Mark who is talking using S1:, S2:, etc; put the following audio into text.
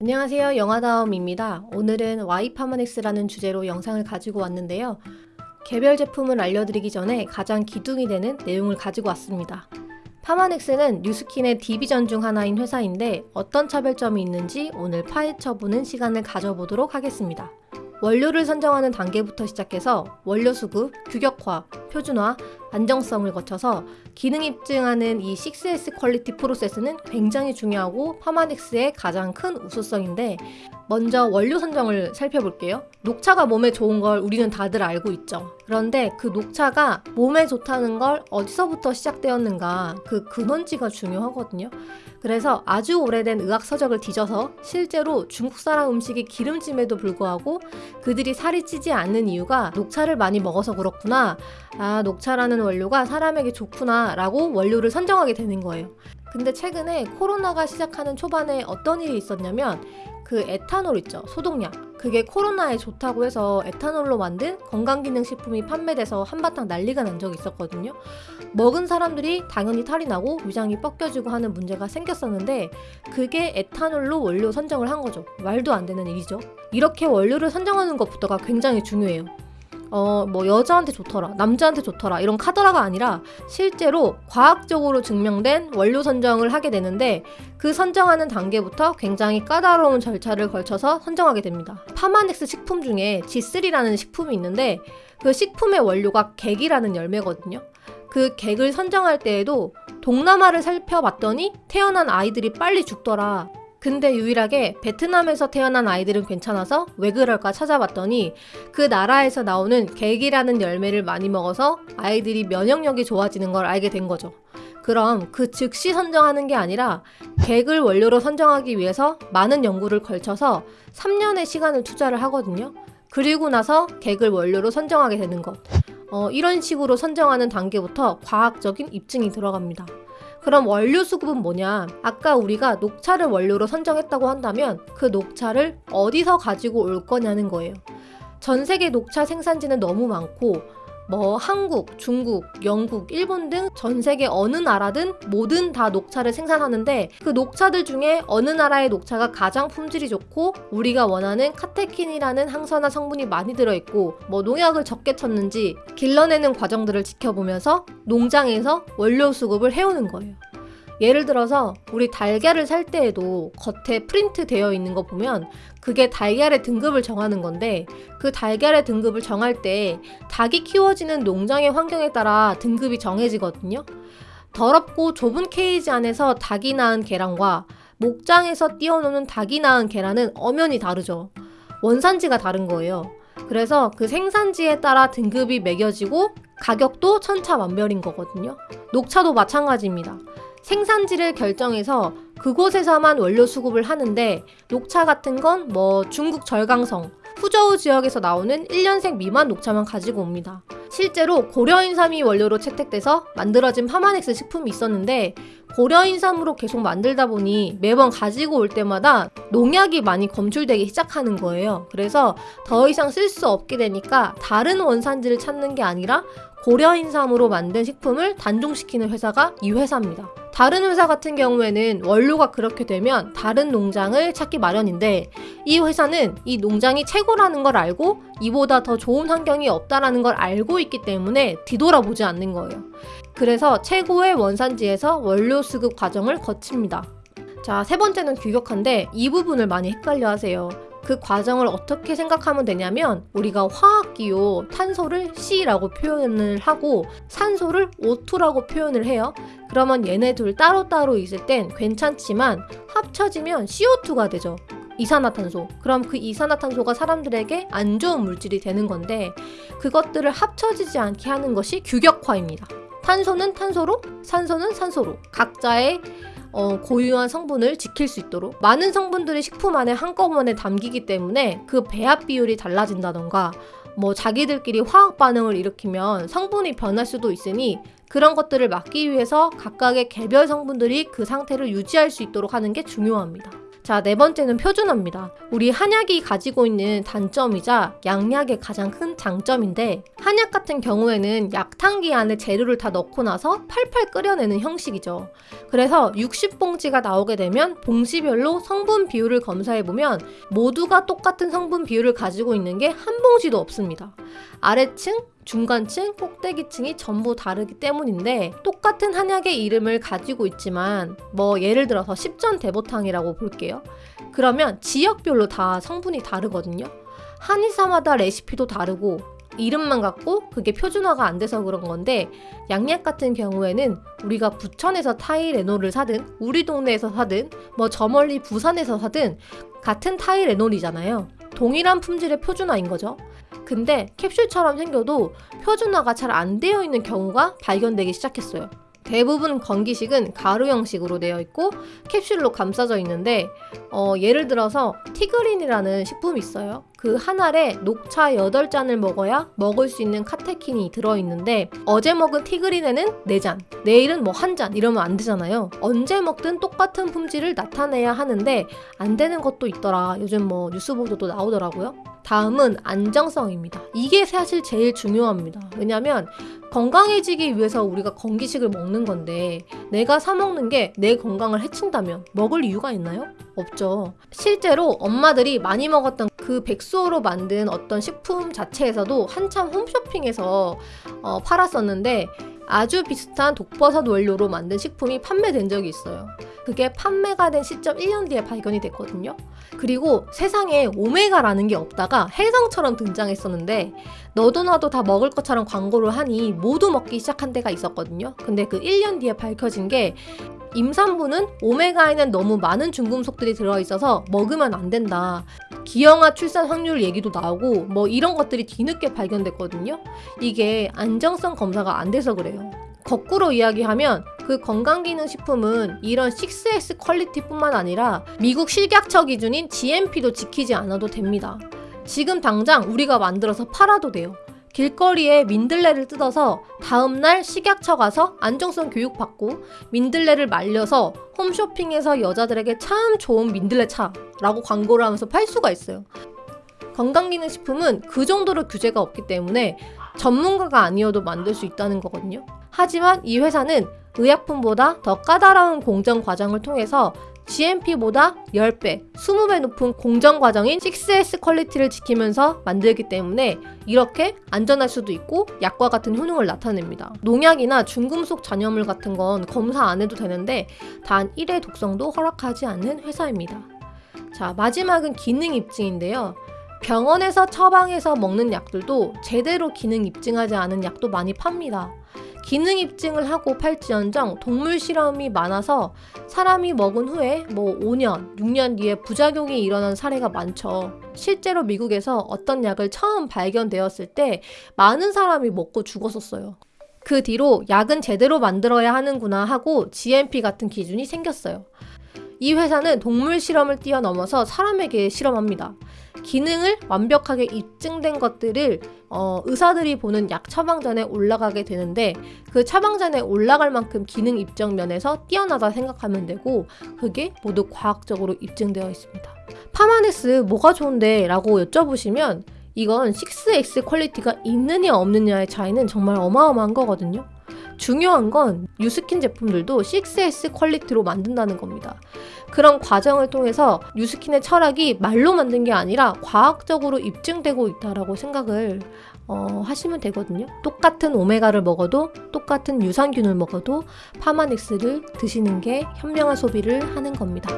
S1: 안녕하세요 영화다움입니다. 오늘은 Y파마넥스라는 주제로 영상을 가지고 왔는데요. 개별 제품을 알려드리기 전에 가장 기둥이 되는 내용을 가지고 왔습니다. Pharmanex는 Nu Skin의 division 중 하나인 회사인데 어떤 차별점이 있는지 오늘 파헤쳐보는 시간을 가져보도록 하겠습니다. 원료를 선정하는 단계부터 시작해서 원료 수급, 규격화, 표준화, 안정성을 거쳐서 기능 입증하는 이 6S quality process는 굉장히 중요하고 Pharmanex의 가장 큰 우수성인데 먼저 원료 선정을 살펴볼게요. 녹차가 몸에 좋은 걸 우리는 다들 알고 있죠. 그런데 그 녹차가 몸에 좋다는 걸 어디서부터 시작되었는가 그 근원지가 중요하거든요. 그래서 아주 오래된 의학 서적을 뒤져서 실제로 중국 사람 음식이 기름짐에도 불구하고 그들이 살이 찌지 않는 이유가 녹차를 많이 먹어서 그렇구나. 아, 녹차라는 원료가 사람에게 좋구나 라고 원료를 선정하게 되는 거예요. 근데 최근에 코로나가 시작하는 초반에 어떤 일이 있었냐면 그 에탄올 있죠 소독약. 그게 코로나에 좋다고 해서 에탄올로 만든 건강기능식품이 판매돼서 한바탕 난리가 난 적이 있었거든요. 먹은 사람들이 당연히 탈이 나고 위장이 뻑겨지고 하는 문제가 생겼었는데 그게 에탄올로 원료 선정을 한 거죠. 말도 안 되는 일이죠. 이렇게 원료를 선정하는 것부터가 굉장히 중요해요 어, 뭐 여자한테 좋더라, 남자한테 좋더라 이런 카더라가 아니라 실제로 과학적으로 증명된 원료 선정을 하게 되는데 그 선정하는 단계부터 굉장히 까다로운 절차를 걸쳐서 선정하게 됩니다. 파마넥스 식품 중에 G3라는 식품이 있는데 그 식품의 원료가 객이라는 열매거든요. 그 객을 선정할 때에도 동남아를 살펴봤더니 태어난 아이들이 빨리 죽더라. 근데 유일하게 베트남에서 태어난 아이들은 괜찮아서 왜 그럴까 찾아봤더니 그 나라에서 나오는 객이라는 열매를 많이 먹어서 아이들이 면역력이 좋아지는 걸 알게 된 거죠. 그럼 그 즉시 선정하는 게 아니라 객을 원료로 선정하기 위해서 많은 연구를 걸쳐서 3년의 시간을 투자를 하거든요. 그리고 나서 객을 원료로 선정하게 되는 것. 어, 이런 식으로 선정하는 단계부터 과학적인 입증이 들어갑니다. 그럼 원료 수급은 뭐냐? 아까 우리가 녹차를 원료로 선정했다고 한다면 그 녹차를 어디서 가지고 올 거냐는 거예요. 전 세계 녹차 생산지는 너무 많고 뭐 한국, 중국, 영국, 일본 등 전 세계 어느 나라든 모든 다 녹차를 생산하는데 그 녹차들 중에 어느 나라의 녹차가 가장 품질이 좋고 우리가 원하는 카테킨이라는 항산화 성분이 많이 들어있고 뭐 농약을 적게 쳤는지 길러내는 과정들을 지켜보면서 농장에서 원료 수급을 해오는 거예요. 예를 들어서 우리 달걀을 살 때에도 겉에 프린트 되어 있는 거 보면 그게 달걀의 등급을 정하는 건데 그 달걀의 등급을 정할 때 닭이 키워지는 농장의 환경에 따라 등급이 정해지거든요. 더럽고 좁은 케이지 안에서 닭이 낳은 계란과 목장에서 띄워놓는 닭이 낳은 계란은 엄연히 다르죠. 원산지가 다른 거예요. 그래서 그 생산지에 따라 등급이 매겨지고 가격도 천차만별인 거거든요. 녹차도 마찬가지입니다. 생산지를 결정해서 그곳에서만 원료 수급을 하는데 녹차 같은 건 뭐 중국 절강성, 후저우 지역에서 나오는 1년생 미만 녹차만 가지고 옵니다. 실제로 고려인삼이 원료로 채택돼서 만들어진 파마넥스 식품이 있었는데 고려인삼으로 계속 만들다 보니 매번 가지고 올 때마다 농약이 많이 검출되기 시작하는 거예요. 그래서 더 이상 쓸 수 없게 되니까 다른 원산지를 찾는 게 아니라 고려인삼으로 만든 식품을 단종시키는 회사가 이 회사입니다. 다른 회사 같은 경우에는 원료가 그렇게 되면 다른 농장을 찾기 마련인데 이 회사는 이 농장이 최고라는 걸 알고 이보다 더 좋은 환경이 없다라는 걸 알고 있기 때문에 뒤돌아보지 않는 거예요. 그래서 최고의 원산지에서 원료 수급 과정을 거칩니다. 자, 세 번째는 규격화인데 이 부분을 많이 헷갈려 하세요. 그 과정을 어떻게 생각하면 되냐면 우리가 화학기호 탄소를 C라고 표현을 하고 산소를 O2라고 표현을 해요. 그러면 얘네 둘 따로따로 있을 땐 괜찮지만 합쳐지면 CO2가 되죠. 이산화탄소. 그럼 그 이산화탄소가 사람들에게 안 좋은 물질이 되는 건데 그것들을 합쳐지지 않게 하는 것이 규격화입니다. 탄소는 탄소로, 산소는 산소로 각자의 어, 고유한 성분을 지킬 수 있도록 많은 성분들이 식품 안에 한꺼번에 담기기 때문에 그 배합 비율이 달라진다던가 뭐 자기들끼리 화학 반응을 일으키면 성분이 변할 수도 있으니 그런 것들을 막기 위해서 각각의 개별 성분들이 그 상태를 유지할 수 있도록 하는 게 중요합니다. 자, 네 번째는 표준어입니다. 우리 한약이 가지고 있는 단점이자 양약의 가장 큰 장점인데 한약 같은 경우에는 약탕기 안에 재료를 다 넣고 나서 팔팔 끓여내는 형식이죠. 그래서 60봉지가 나오게 되면 봉지별로 성분 비율을 검사해 보면 모두가 똑같은 성분 비율을 가지고 있는 게 한 봉지도 없습니다. 아래층, 중간층, 꼭대기층이 전부 다르기 때문인데 똑같은 한약의 이름을 가지고 있지만 뭐 예를 들어서 십전 대보탕이라고 볼게요. 그러면 지역별로 다 성분이 다르거든요. 한의사마다 레시피도 다르고 이름만 같고 그게 표준화가 안 돼서 그런 건데 양약 같은 경우에는 우리가 부천에서 타이레놀을 사든 우리 동네에서 사든 뭐 저 멀리 부산에서 사든 같은 타이레놀이잖아요. 동일한 품질의 표준화인 거죠. 근데 캡슐처럼 생겨도 표준화가 잘 안 되어 있는 경우가 발견되기 시작했어요. 대부분 건기식은 가루 형식으로 되어 있고 캡슐로 감싸져 있는데 어, 예를 들어서 티그린이라는 식품이 있어요. 그 한 알에 녹차 8잔을 먹어야 먹을 수 있는 카테킨이 들어있는데 어제 먹은 티그린에는 4잔, 내일은 뭐 한 잔 이러면 안 되잖아요. 언제 먹든 똑같은 품질을 나타내야 하는데 안 되는 것도 있더라. 요즘 뭐 뉴스 보도도 나오더라고요. 다음은 안정성입니다. 이게 사실 제일 중요합니다. 왜냐면 건강해지기 위해서 우리가 건기식을 먹는 건데 내가 사 먹는 게 내 건강을 해친다면 먹을 이유가 있나요? 없죠. 실제로 엄마들이 많이 먹었던 그 백수호로 만든 어떤 식품 자체에서도 한참 홈쇼핑에서 어, 팔았었는데 아주 비슷한 독버섯 원료로 만든 식품이 판매된 적이 있어요. 그게 판매가 된 시점 1년 뒤에 발견이 됐거든요. 그리고 세상에 오메가라는 게 없다가 혜성처럼 등장했었는데 너도 나도 다 먹을 것처럼 광고를 하니 모두 먹기 시작한 때가 있었거든요. 근데 그 1년 뒤에 밝혀진 게 임산부는 오메가에는 너무 많은 중금속들이 들어있어서 먹으면 안 된다. 기형아 출산 확률 얘기도 나오고 뭐 이런 것들이 뒤늦게 발견됐거든요. 이게 안정성 검사가 안 돼서 그래요. 거꾸로 이야기하면 그 건강기능식품은 이런 6S 퀄리티뿐만 아니라 미국 식약처 기준인 GMP도 지키지 않아도 됩니다. 지금 당장 우리가 만들어서 팔아도 돼요. 길거리에 민들레를 뜯어서 다음날 식약처 가서 안정성 교육받고 민들레를 말려서 홈쇼핑에서 여자들에게 참 좋은 민들레 차 라고 광고를 하면서 팔 수가 있어요. 건강기능식품은 그 정도로 규제가 없기 때문에 전문가가 아니어도 만들 수 있다는 거거든요. 하지만 이 회사는 의약품보다 더 까다로운 공정 과정을 통해서 GMP보다 10배, 20배 높은 공정 과정인 6S quality를 지키면서 만들기 때문에 이렇게 안전할 수도 있고 약과 같은 효능을 나타냅니다. 농약이나 중금속 잔여물 같은 건 검사 안 해도 되는데 단 1의 독성도 허락하지 않는 회사입니다. 자, 마지막은 기능 입증인데요. 병원에서 처방해서 먹는 약들도 제대로 기능 입증하지 않은 약도 많이 팝니다. 기능 입증을 하고 팔지언정 동물 실험이 많아서 사람이 먹은 후에 뭐 5년, 6년 뒤에 부작용이 일어난 사례가 많죠. 실제로 미국에서 어떤 약을 처음 발견되었을 때 많은 사람이 먹고 죽었었어요. 그 뒤로 약은 제대로 만들어야 하는구나 하고 GMP 같은 기준이 생겼어요. 이 회사는 동물 실험을 뛰어넘어서 사람에게 실험합니다. 기능을 완벽하게 입증된 것들을 어, 의사들이 보는 약 처방전에 올라가게 되는데 그 처방전에 올라갈 만큼 기능 입증 면에서 뛰어나다 생각하면 되고 그게 모두 과학적으로 입증되어 있습니다. Pharmanex 뭐가 좋은데? 라고 여쭤보시면 이건 6X 퀄리티가 있느냐 없느냐의 차이는 정말 어마어마한 거거든요. 중요한 건 뉴스킨 제품들도 6S 퀄리티로 만든다는 겁니다. 그런 과정을 통해서 뉴스킨의 철학이 말로 만든 게 아니라 과학적으로 입증되고 있다라고 생각을 어, 하시면 되거든요. 똑같은 오메가를 먹어도 똑같은 유산균을 먹어도 파마닉스를 드시는 게 현명한 소비를 하는 겁니다.